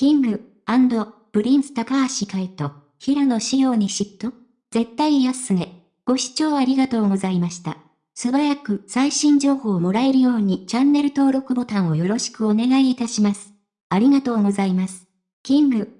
King & Prince髙橋海人、平野紫耀に嫉妬絶対安ね。ご視聴ありがとうございました。素早く最新情報をもらえるようにチャンネル登録ボタンをよろしくお願いいたします。ありがとうございます。 King &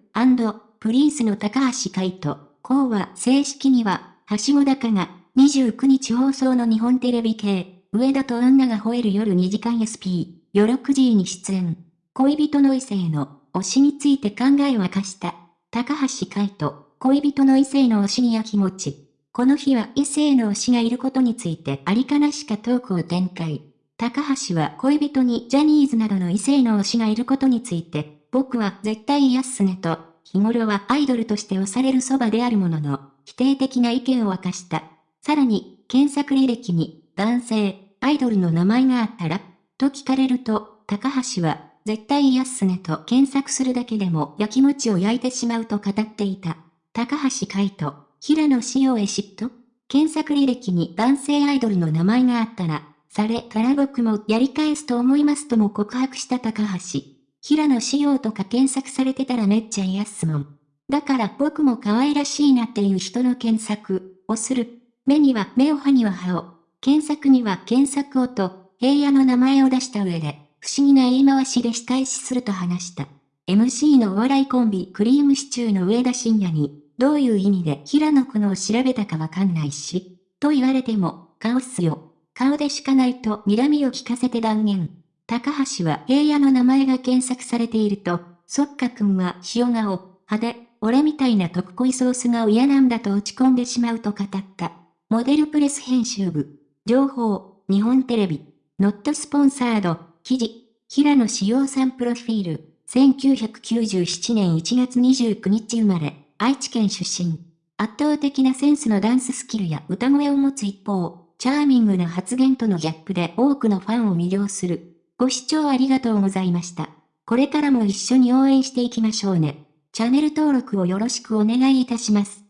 Princeの髙橋海人、こうは正式には、はしご高が29日放送の日本テレビ系、上田と女が吠える夜2時間 SP、夜6時に出演。恋人の異性の推しについて考えを明かした。高橋海人、恋人の異性の推しにや気持ち。この日は異性の推しがいることについてありかなしかトークを展開。高橋は恋人にジャニーズなどの異性の推しがいることについて、僕は絶対嫌っすねと、日頃はアイドルとして推されるそばであるものの、否定的な意見を明かした。さらに、検索履歴に、男性、アイドルの名前があったらと聞かれると、高橋は、絶対嫌っすねと検索するだけでも焼き餅を焼いてしまうと語っていた。高橋海人、平野紫耀へ嫉妬？検索履歴に男性アイドルの名前があったら、されたら僕もやり返すと思いますとも告白した高橋。平野紫耀とか検索されてたらめっちゃ嫌っすもん。だから僕も可愛らしいなっていう人の検索をする。目には目を歯には歯を。検索には検索をと、平野の名前を出した上で、不思議な言い回しで仕返しすると話した。MC のお笑いコンビクリームシチューの上田晋也に、どういう意味で平野くのを調べたかわかんないし、と言われても、顔っすよ。顔でしかないと睨みを聞かせて断言。高橋は平野の名前が検索されていると、そっかくんは塩顔、派手、俺みたいな特濃いソースが嫌なんだと落ち込んでしまうと語った。モデルプレス編集部。情報、日本テレビ。ノットスポンサード。記事、平野志陽さんプロフィール、1997年1月29日生まれ、愛知県出身。圧倒的なセンスのダンススキルや歌声を持つ一方、チャーミングな発言とのギャップで多くのファンを魅了する。ご視聴ありがとうございました。これからも一緒に応援していきましょうね。チャンネル登録をよろしくお願いいたします。